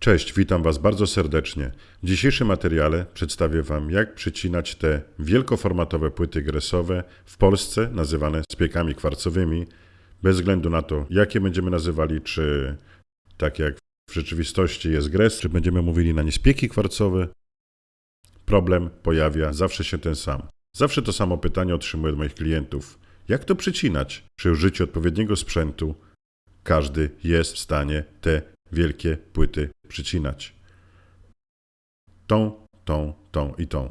Cześć, witam Was bardzo serdecznie. W dzisiejszym materiale przedstawię Wam, jak przycinać te wielkoformatowe płyty gresowe w Polsce, nazywane spiekami kwarcowymi, bez względu na to, jakie będziemy nazywali, czy tak jak w rzeczywistości jest gres, czy będziemy mówili na nie spieki kwarcowe. Problem pojawia zawsze się ten sam. Zawsze to samo pytanie otrzymuję od moich klientów. Jak to przycinać? Przy użyciu odpowiedniego sprzętu każdy jest w stanie te wielkie płyty przycinać. Tą, tą, tą i tą.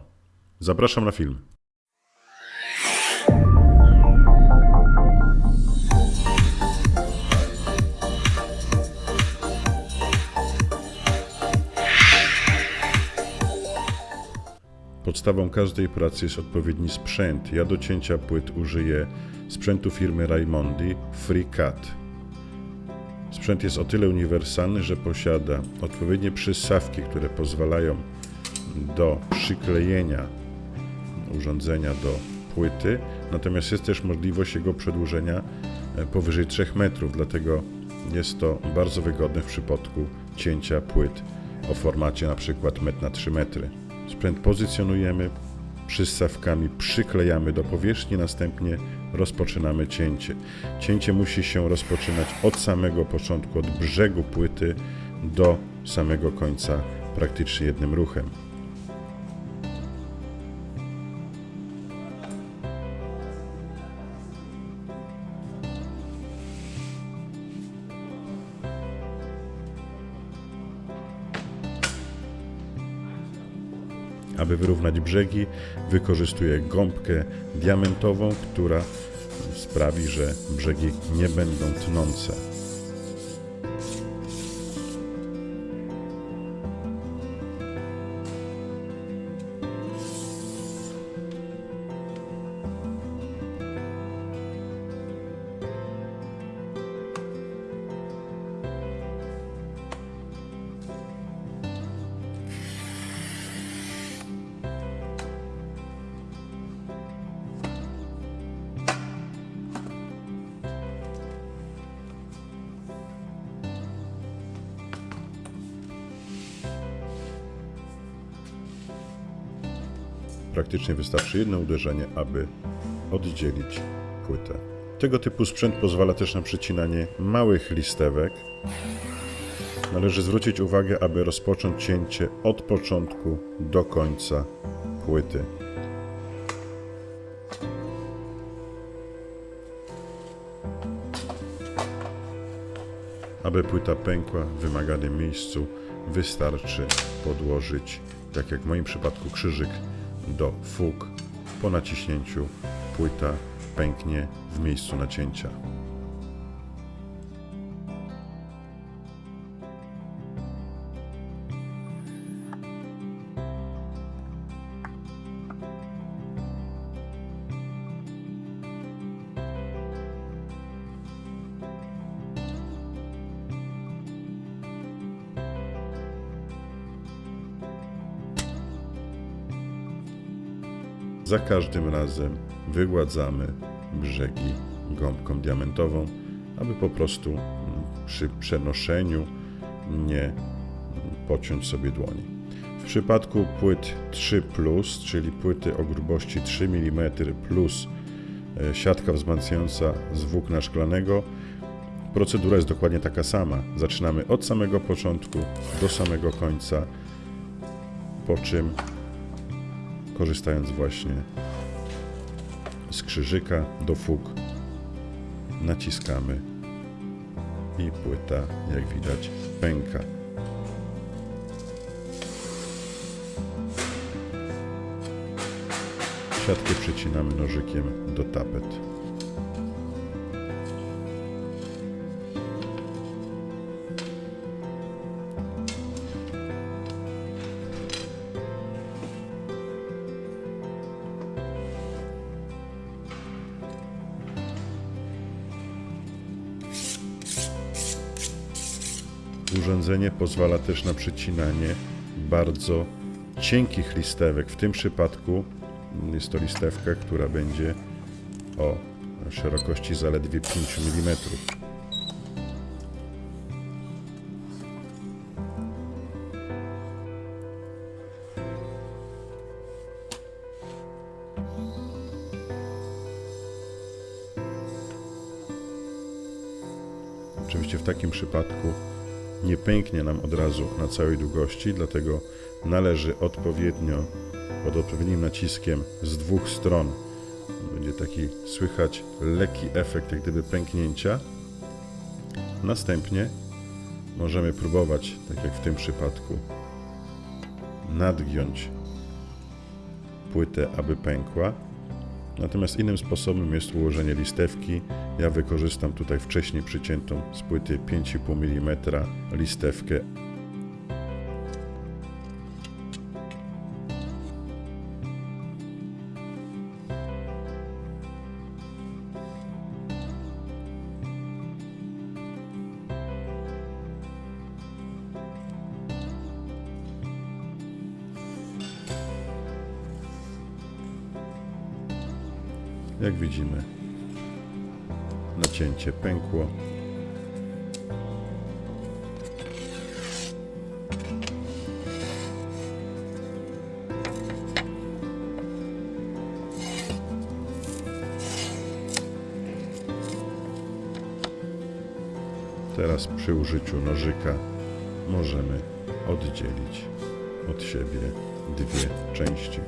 Zapraszam na film. Podstawą każdej pracy jest odpowiedni sprzęt. Ja do cięcia płyt użyję sprzętu firmy Raimondi FreeCut. Sprzęt jest o tyle uniwersalny, że posiada odpowiednie przystawki, które pozwalają do przyklejenia urządzenia do płyty, natomiast jest też możliwość jego przedłużenia e, powyżej 3 metrów, dlatego jest to bardzo wygodne w przypadku cięcia płyt o formacie przykład 1 na 3 metry. Sprzęt pozycjonujemy, przystawkami przyklejamy do powierzchni, następnie rozpoczynamy cięcie. Cięcie musi się rozpoczynać od samego początku, od brzegu płyty do samego końca praktycznie jednym ruchem. Aby wyrównać brzegi, wykorzystuję gąbkę diamentową, która sprawi, że brzegi nie będą tnące. Praktycznie wystarczy jedno uderzenie, aby oddzielić płytę. Tego typu sprzęt pozwala też na przycinanie małych listewek. Należy zwrócić uwagę, aby rozpocząć cięcie od początku do końca płyty. Aby płyta pękła w wymaganym miejscu, wystarczy podłożyć, tak jak w moim przypadku, krzyżyk do fug. Po naciśnięciu płyta pęknie w miejscu nacięcia. Za każdym razem wygładzamy brzegi gąbką diamentową, aby po prostu przy przenoszeniu nie pociąć sobie dłoni. W przypadku płyt 3, czyli płyty o grubości 3 mm plus e, siatka wzmacniająca z włókna szklanego, procedura jest dokładnie taka sama. Zaczynamy od samego początku do samego końca, po czym korzystając właśnie z krzyżyka do fug naciskamy i płyta jak widać pęka. Siatkę przycinamy nożykiem do tapet. urządzenie pozwala też na przecinanie bardzo cienkich listewek. W tym przypadku jest to listewka, która będzie o szerokości zaledwie 5 mm. Oczywiście w takim przypadku nie pęknie nam od razu na całej długości, dlatego należy odpowiednio, pod odpowiednim naciskiem z dwóch stron, będzie taki słychać lekki efekt jak gdyby pęknięcia. Następnie możemy próbować, tak jak w tym przypadku, nadgiąć płytę, aby pękła. Natomiast innym sposobem jest ułożenie listewki. Ja wykorzystam tutaj wcześniej przyciętą z płyty 5,5 mm listewkę. Jak widzimy, nacięcie pękło. Teraz przy użyciu nożyka możemy oddzielić od siebie dwie części.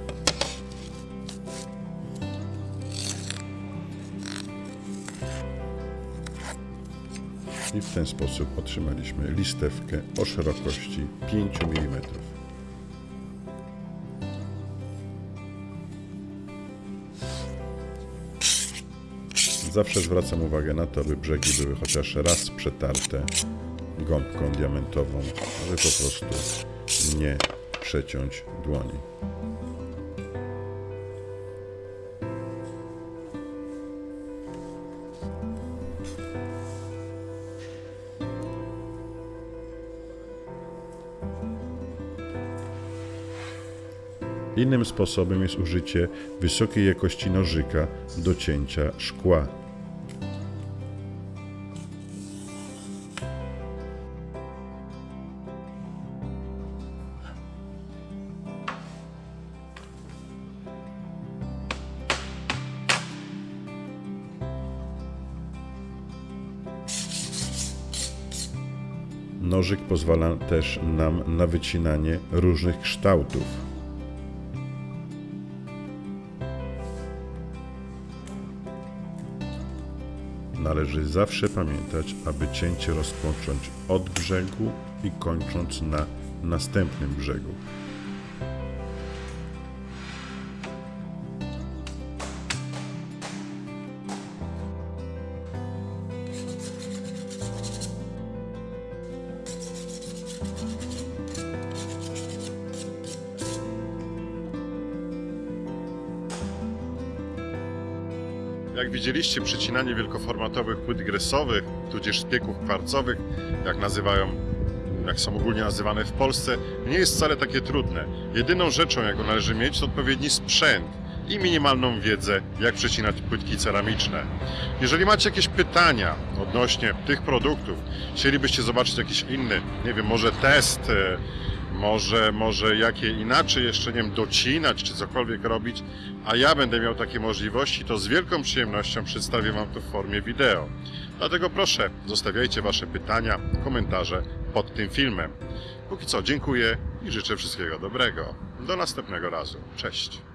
I w ten sposób otrzymaliśmy listewkę o szerokości 5 mm. Zawsze zwracam uwagę na to, aby brzegi były chociaż raz przetarte gąbką diamentową, aby po prostu nie przeciąć dłoni. Innym sposobem jest użycie wysokiej jakości nożyka do cięcia szkła. Nożyk pozwala też nam na wycinanie różnych kształtów. Należy zawsze pamiętać, aby cięcie rozpocząć od brzegu i kończąc na następnym brzegu. Jak widzieliście, przycinanie wielkoformatowych płyt gresowych, tudzież szpieków kwarcowych, jak nazywają, jak są ogólnie nazywane w Polsce, nie jest wcale takie trudne. Jedyną rzeczą, jaką należy mieć, to odpowiedni sprzęt i minimalną wiedzę, jak przecinać płytki ceramiczne. Jeżeli macie jakieś pytania odnośnie tych produktów, chcielibyście zobaczyć jakiś inny, nie wiem, może test, e, może, może jakie inaczej jeszcze, nie wiem, docinać czy cokolwiek robić, a ja będę miał takie możliwości, to z wielką przyjemnością przedstawię Wam to w formie wideo. Dlatego proszę, zostawiajcie Wasze pytania, komentarze pod tym filmem. Póki co dziękuję i życzę wszystkiego dobrego. Do następnego razu. Cześć.